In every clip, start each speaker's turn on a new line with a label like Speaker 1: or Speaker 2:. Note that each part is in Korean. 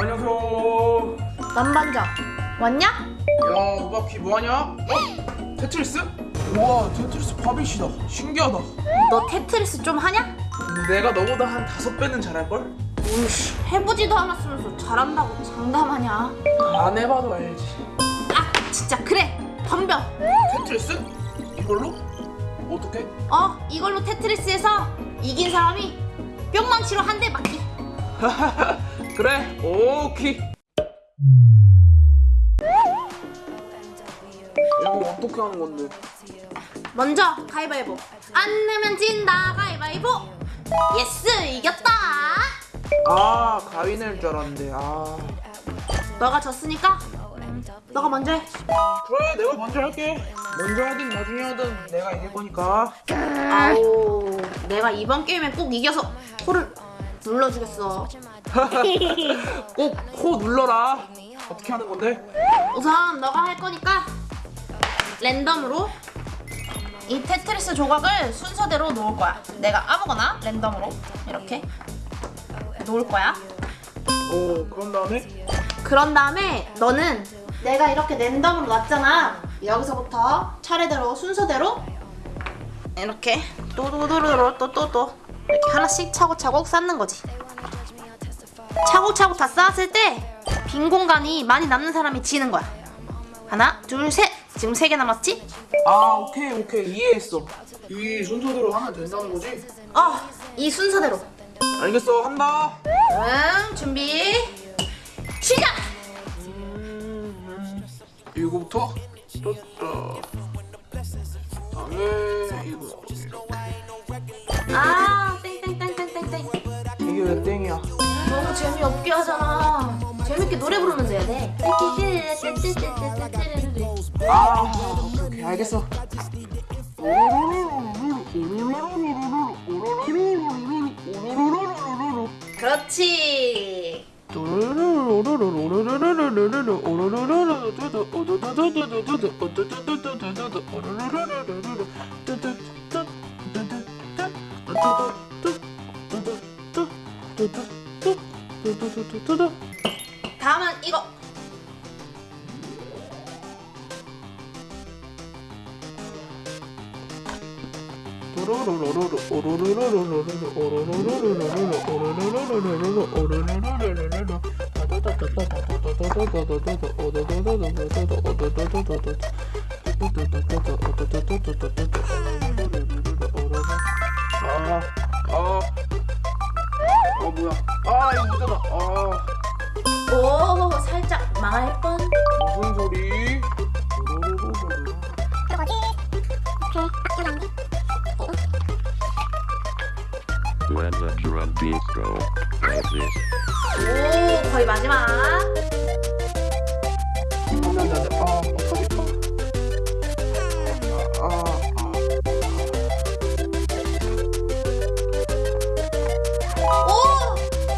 Speaker 1: 안녕하세요.
Speaker 2: 남반장 왔냐?
Speaker 1: 야, 오빠 키 뭐하냐? 어? 테트리스? 우와, 테트리스 바비시다. 신기하다.
Speaker 2: 너 테트리스 좀 하냐?
Speaker 1: 내가 너보다 한 다섯 배는 잘할걸?
Speaker 2: 우씨 해보지도 않았으면서 잘한다고 장담하냐
Speaker 1: 안 해봐도 알지.
Speaker 2: 아 진짜 그래 덤벼
Speaker 1: 테트리스? 이걸로? 어떻게?
Speaker 2: 어 이걸로 테트리스에서 이긴 사람이 뿅망치로 한 대 맞기
Speaker 1: 그래, 오케이. 이거 어떻게 하는 건데?
Speaker 2: 먼저 가위바위보 안 내면 진다 가위바위보 yes 이겼다
Speaker 1: 아, 가위 낼줄 알았는데. 아.
Speaker 2: 너가 졌으니까 너가 먼저 해
Speaker 1: 그래, 내가 먼저 할게. 먼저 하긴 나중에 하든 내가 이길 거니까.
Speaker 2: 아우 내가 이번 게임에 꼭 이겨서 코를 눌러주겠어
Speaker 1: 꼭 코 눌러라. 어떻게 하는 건데?
Speaker 2: 우선 너가 할 거니까 랜덤으로 이 테트리스 조각을 순서대로 놓을 거야. 내가 아무거나 랜덤으로 이렇게 놓을 거야.
Speaker 1: 오, 그런 다음에?
Speaker 2: 그런 다음에 너는 내가 이렇게 랜덤으로 놨잖아. 여기서부터 차례대로 순서대로 이렇게 또도도도로 또또또 이렇게 하나씩 차곡차곡 쌓는 거지. 차곡차곡 다 쌓았을 때 빈 공간이 많이 남는 사람이 지는 거야. 하나, 둘, 셋. 지금 세 개 남았지?
Speaker 1: 아 오케이 오케이 이해했어 이 순서대로 하면 된다는 거지?
Speaker 2: 어, 이 순서대로.
Speaker 1: 알겠어 한다
Speaker 2: 응, 준비. 시작.
Speaker 1: 이거부터 떴다 다음에 이거
Speaker 2: 아, 땡땡땡땡땡땡.
Speaker 1: 이게 왜 땡이야
Speaker 2: 너무 재미없게 하잖아. 재밌게 노래 부르면서 해야 돼.
Speaker 1: 아 오케이 알겠어
Speaker 2: 그렇지. 다음은 이거.
Speaker 1: 아, 아, 아 뭐야? 아 이거 못하다. 아
Speaker 2: 오, 거의 마지막.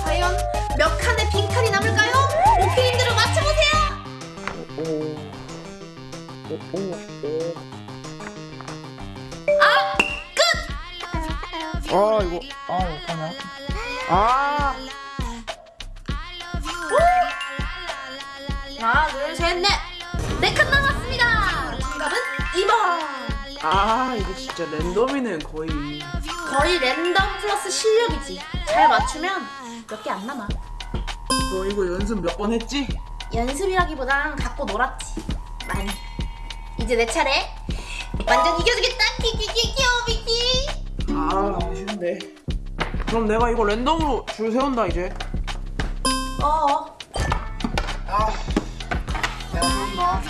Speaker 2: 과연 몇 칸의 빈칸이 남을까요? 오케이님들은 맞춰보세요!
Speaker 1: 아.
Speaker 2: 끝!
Speaker 1: 아 이거 아 어떡하냐? 아
Speaker 2: 하나, 둘, 셋, 넷! 네칸 남았습니다! 정답은 2번!
Speaker 1: 아 이거 진짜 랜덤이네 거의
Speaker 2: 거의 랜덤 플러스 실력이지. 잘 맞추면 몇 개 안 남아.
Speaker 1: 너 이거 연습 몇 번 했지?
Speaker 2: 연습이라기보단 갖고 놀았지. 많이. 이제 내 차례. 완전 이겨주겠다! 키키키키 오비키!
Speaker 1: 아 아쉬운데 그럼 내가 이거 랜덤으로 줄 세운다 이제
Speaker 2: 어어.
Speaker 1: 아 내가 세운다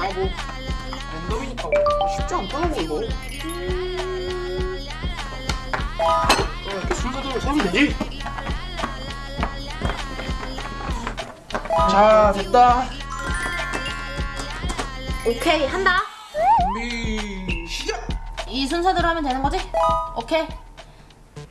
Speaker 1: 아뭐 랜덤이니까 쉽지 않더라고 이거 어, 이렇게 순서대로 세우면 되지 자 됐다
Speaker 2: 오케이, 한다.
Speaker 1: 준비 시작
Speaker 2: 이 순서대로 하면 되는 거지? 오케이.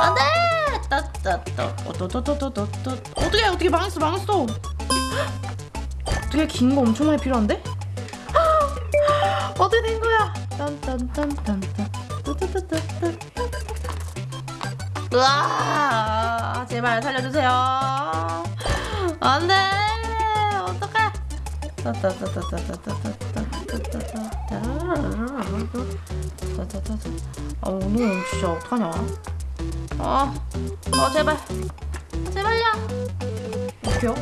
Speaker 2: 안돼. 따따따. 또또또또또또. 어떻게 어떻게 망했어 망했어. 어떻게 긴 거 엄청 많이 필요한데? 어떻게 된 거야? 딴딴딴딴딴. 으아 제발 살려주세요 안돼 어떡해 아 오늘 진짜 어떡하냐 아, 아 제발. 제발요. 어떡해요?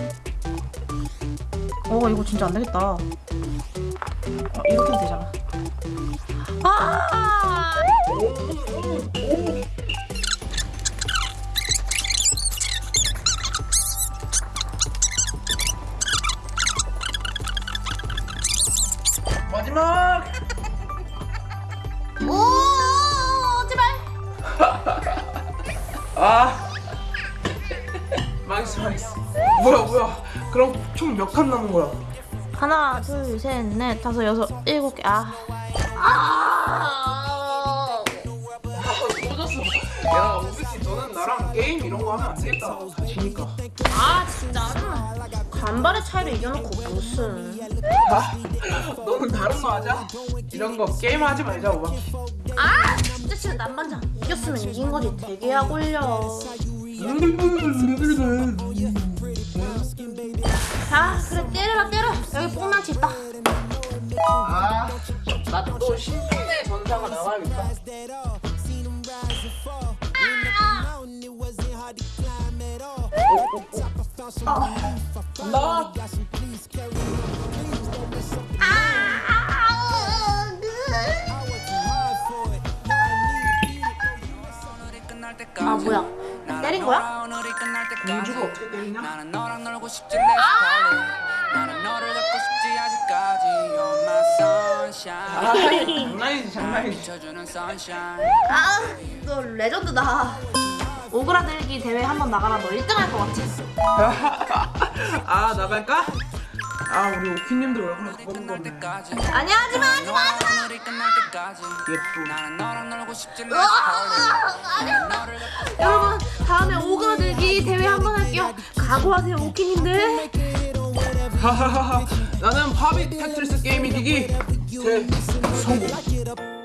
Speaker 2: 어 이거 진짜 안 되겠다. 아, 이렇게 하면 되잖아. 아!
Speaker 1: 마지막!
Speaker 2: 오 제발
Speaker 1: 아. 망했어 망했어. 뭐야 뭐야. 그럼 총 몇 칸 남은 거야?
Speaker 2: 하나 둘셋넷 다섯 여섯 일곱 개아. 아,
Speaker 1: 터졌어 야 오비씨 너는 나랑 게임 이런 거 하면 안 되겠다. 지니까
Speaker 2: 아 진짜? 간발의 차이로 이겨놓고 무슨.
Speaker 1: 아? 너는 다른 거 하자. 이런 거 게임 하지 말자 오바키
Speaker 2: 아 싫어 남반장 이겼으면 이긴 거지. 대게야 올려 아 그래 때려라 때려 여기 뽕망치 있다
Speaker 1: 아나또 신분의 전사가 나와야겠다. 나
Speaker 2: 아 뭐야? 때린 거야?
Speaker 1: 공주가 어떻게 때리냐?
Speaker 3: sunshine.
Speaker 1: 아 장난이지 장난이지.
Speaker 2: 아너 레전드다. 오그라들기 대회 한번 나가라. 너 1등 할 것 같아
Speaker 1: 아 나갈까? 아 우리 오키님들 얼굴에 그거
Speaker 3: 때까지
Speaker 2: 아니야 하지마 하지마 하지마!
Speaker 1: 예쁘
Speaker 2: 여러분 다음에 오그라들기 대회 한번 할게요. 각오하세요 오키님들.
Speaker 1: 하하하하. 나는 파비 테트리스 게임 이기기 제 성공